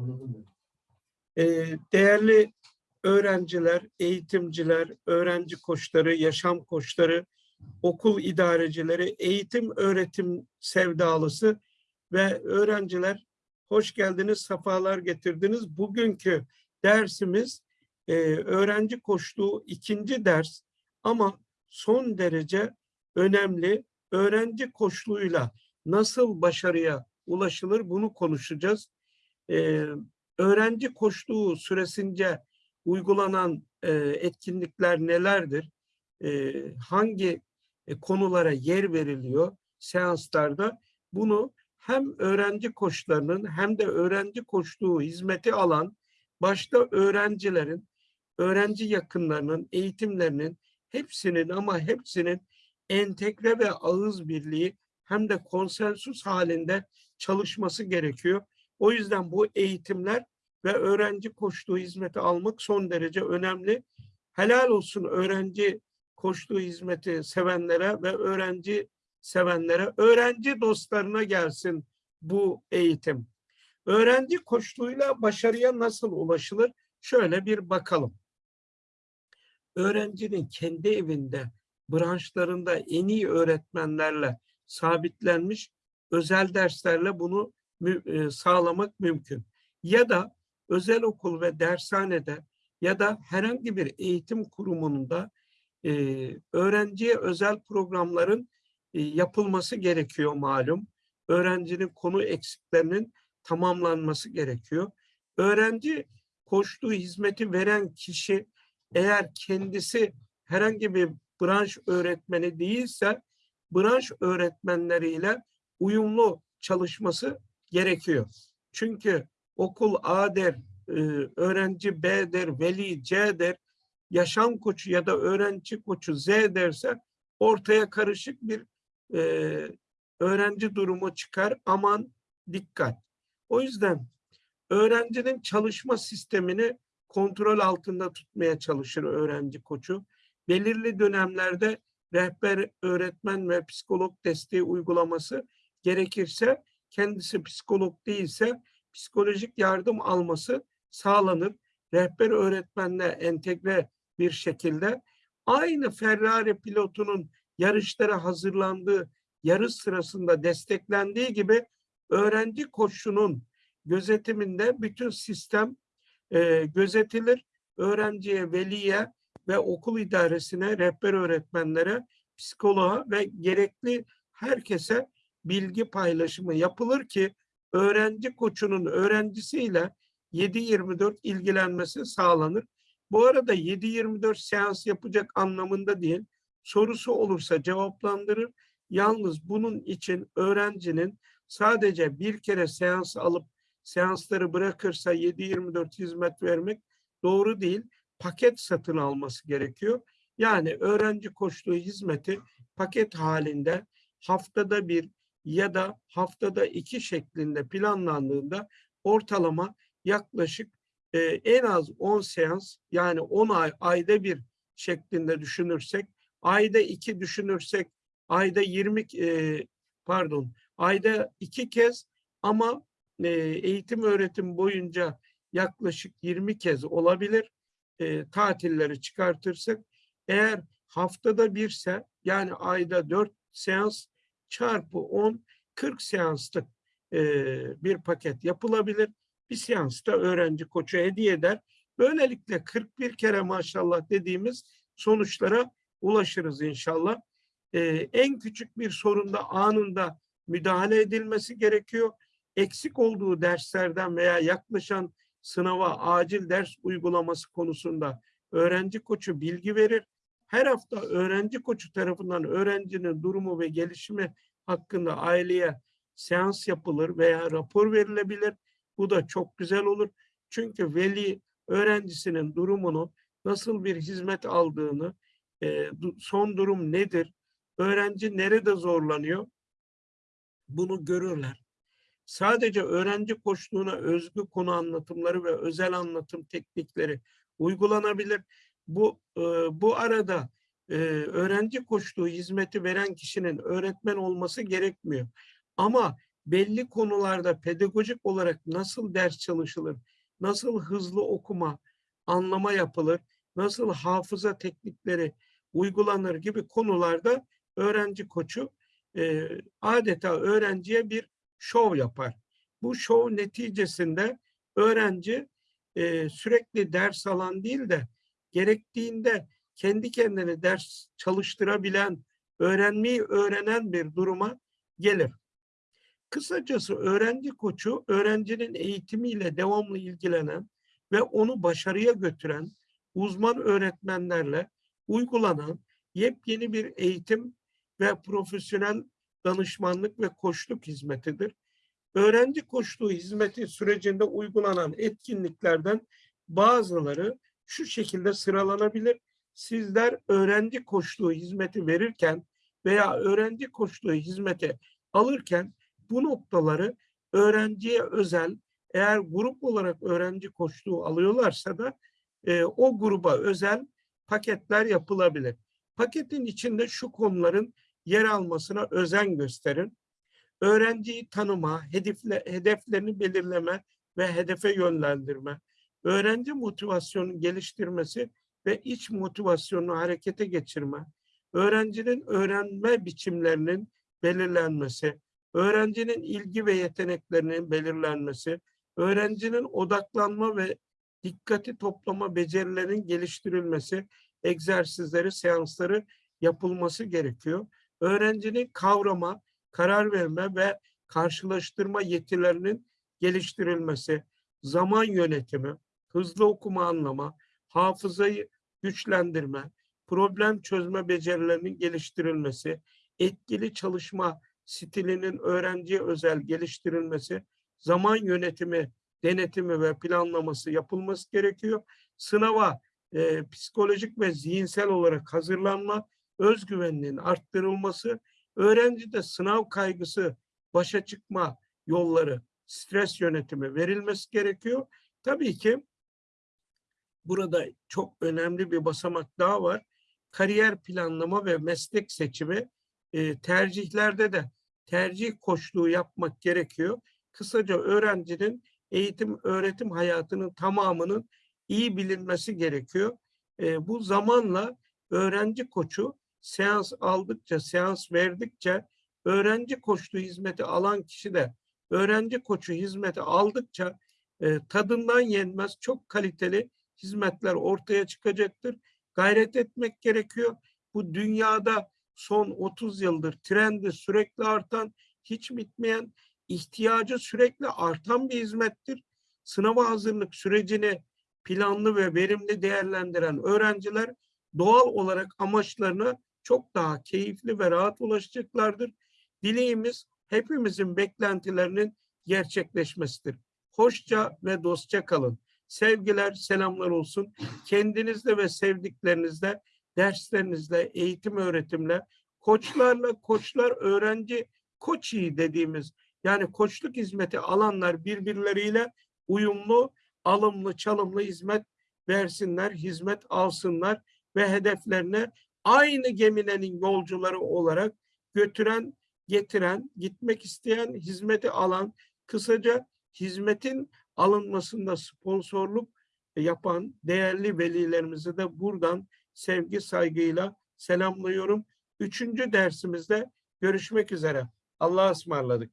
Anladım ben. Ee, değerli öğrenciler, eğitimciler, öğrenci koçları, yaşam koçları, okul idarecileri, eğitim öğretim sevdalısı ve öğrenciler hoş geldiniz, sefalar getirdiniz. Bugünkü dersimiz e, öğrenci koçluğu ikinci ders ama son derece önemli. Öğrenci koçluğuyla nasıl başarıya ulaşılır bunu konuşacağız. Ee, öğrenci koçluğu süresince uygulanan e, etkinlikler nelerdir? E, hangi e, konulara yer veriliyor seanslarda? Bunu hem öğrenci koçlarının hem de öğrenci koçluğu hizmeti alan başta öğrencilerin, öğrenci yakınlarının, eğitimlerinin hepsinin ama hepsinin entegre ve ağız birliği hem de konsensüs halinde çalışması gerekiyor. O yüzden bu eğitimler ve öğrenci koçluğu hizmeti almak son derece önemli. Helal olsun öğrenci koçluğu hizmeti sevenlere ve öğrenci sevenlere, öğrenci dostlarına gelsin bu eğitim. Öğrenci koçluğuyla başarıya nasıl ulaşılır? Şöyle bir bakalım. Öğrencinin kendi evinde, branşlarında en iyi öğretmenlerle sabitlenmiş özel derslerle bunu sağlamak mümkün. Ya da özel okul ve dershanede ya da herhangi bir eğitim kurumunda e, öğrenciye özel programların e, yapılması gerekiyor malum. Öğrencinin konu eksiklerinin tamamlanması gerekiyor. Öğrenci koştuğu hizmeti veren kişi eğer kendisi herhangi bir branş öğretmeni değilse branş öğretmenleriyle uyumlu çalışması gerekiyor. Çünkü okul A der, e, öğrenci B der, veli C der, yaşam koçu ya da öğrenci koçu Z derse ortaya karışık bir e, öğrenci durumu çıkar. Aman dikkat. O yüzden öğrencinin çalışma sistemini kontrol altında tutmaya çalışır öğrenci koçu. Belirli dönemlerde rehber, öğretmen ve psikolog desteği uygulaması gerekirse kendisi psikolog değilse psikolojik yardım alması sağlanır. Rehber öğretmenle entegre bir şekilde aynı Ferrari pilotunun yarışlara hazırlandığı yarış sırasında desteklendiği gibi öğrenci koçunun gözetiminde bütün sistem e, gözetilir. Öğrenciye, veliye ve okul idaresine, rehber öğretmenlere, psikoloğa ve gerekli herkese bilgi paylaşımı yapılır ki öğrenci koçunun öğrencisiyle 7-24 ilgilenmesi sağlanır. Bu arada 7-24 seans yapacak anlamında değil, sorusu olursa cevaplandırır. Yalnız bunun için öğrencinin sadece bir kere seans alıp seansları bırakırsa 7-24 hizmet vermek doğru değil. Paket satın alması gerekiyor. Yani öğrenci koçluğu hizmeti paket halinde haftada bir ya da haftada iki şeklinde planlandığında ortalama yaklaşık e, en az 10 seans yani 10 ay ayda bir şeklinde düşünürsek ayda iki düşünürsek ayda 20 e, pardon ayda iki kez ama e, eğitim öğretim boyunca yaklaşık 20 kez olabilir e, tatilleri çıkartırsak. Eğer haftada birse yani ayda 4 seans çarpı 10 40 seanslık e, bir paket yapılabilir. Bir seansta öğrenci koçu hediye eder. Böylelikle 41 kere maşallah dediğimiz sonuçlara ulaşırız inşallah. E, en küçük bir sorunda anında müdahale edilmesi gerekiyor. Eksik olduğu derslerden veya yaklaşan sınava acil ders uygulaması konusunda öğrenci koçu bilgi verir. Her hafta öğrenci koçu tarafından öğrencinin durumu ve gelişimi hakkında aileye seans yapılır veya rapor verilebilir. Bu da çok güzel olur. Çünkü veli öğrencisinin durumunu, nasıl bir hizmet aldığını, e, son durum nedir, öğrenci nerede zorlanıyor bunu görürler. Sadece öğrenci koçluğuna özgü konu anlatımları ve özel anlatım teknikleri uygulanabilir. Bu e, bu arada e, öğrenci koçluğu hizmeti veren kişinin öğretmen olması gerekmiyor. Ama belli konularda pedagojik olarak nasıl ders çalışılır, nasıl hızlı okuma, anlama yapılır, nasıl hafıza teknikleri uygulanır gibi konularda öğrenci koçu e, adeta öğrenciye bir şov yapar. Bu şov neticesinde öğrenci sürekli ders alan değil de gerektiğinde kendi kendine ders çalıştırabilen, öğrenmeyi öğrenen bir duruma gelir. Kısacası öğrenci koçu öğrencinin eğitimiyle devamlı ilgilenen ve onu başarıya götüren uzman öğretmenlerle uygulanan yepyeni bir eğitim ve profesyonel danışmanlık ve koçluk hizmetidir. Öğrenci koçluğu hizmeti sürecinde uygulanan etkinliklerden bazıları şu şekilde sıralanabilir. Sizler öğrenci koçluğu hizmeti verirken veya öğrenci koçluğu hizmeti alırken bu noktaları öğrenciye özel eğer grup olarak öğrenci koçluğu alıyorlarsa da e, o gruba özel paketler yapılabilir. Paketin içinde şu konuların yer almasına özen gösterin. Öğrenciyi tanıma, hedefle, hedeflerini belirleme ve hedefe yönlendirme, öğrenci motivasyonunu geliştirmesi ve iç motivasyonunu harekete geçirme, öğrencinin öğrenme biçimlerinin belirlenmesi, öğrencinin ilgi ve yeteneklerinin belirlenmesi, öğrencinin odaklanma ve dikkati toplama becerilerinin geliştirilmesi, egzersizleri, seansları yapılması gerekiyor. Öğrencinin kavrama, karar verme ve karşılaştırma yetilerinin geliştirilmesi, zaman yönetimi, hızlı okuma anlama, hafızayı güçlendirme, problem çözme becerilerinin geliştirilmesi, etkili çalışma stilinin öğrenciye özel geliştirilmesi, zaman yönetimi, denetimi ve planlaması yapılması gerekiyor. Sınava e, psikolojik ve zihinsel olarak hazırlanma, özgüveninin arttırılması, öğrencide sınav kaygısı, başa çıkma yolları, stres yönetimi verilmesi gerekiyor. Tabii ki burada çok önemli bir basamak daha var. Kariyer planlama ve meslek seçimi e, tercihlerde de tercih koçluğu yapmak gerekiyor. Kısaca öğrencinin eğitim öğretim hayatının tamamının iyi bilinmesi gerekiyor. E, bu zamanla öğrenci koçu seans aldıkça, seans verdikçe öğrenci koçluğu hizmeti alan kişi de öğrenci koçu hizmeti aldıkça e, tadından yenmez çok kaliteli hizmetler ortaya çıkacaktır. Gayret etmek gerekiyor. Bu dünyada son 30 yıldır trendi sürekli artan, hiç bitmeyen, ihtiyacı sürekli artan bir hizmettir. Sınava hazırlık sürecini planlı ve verimli değerlendiren öğrenciler doğal olarak amaçlarına çok daha keyifli ve rahat ulaşacaklardır. Dileğimiz hepimizin beklentilerinin gerçekleşmesidir. Hoşça ve dostça kalın. Sevgiler, selamlar olsun. Kendinizde ve sevdiklerinizde, derslerinizle, eğitim öğretimle, koçlarla, koçlar öğrenci koçi dediğimiz yani koçluk hizmeti alanlar birbirleriyle uyumlu, alımlı, çalımlı hizmet versinler, hizmet alsınlar ve hedeflerine aynı gemilerin yolcuları olarak götüren, getiren, gitmek isteyen, hizmeti alan, kısaca hizmetin alınmasında sponsorluk yapan değerli velilerimizi de buradan sevgi saygıyla selamlıyorum. Üçüncü dersimizde görüşmek üzere. Allah'a ısmarladık.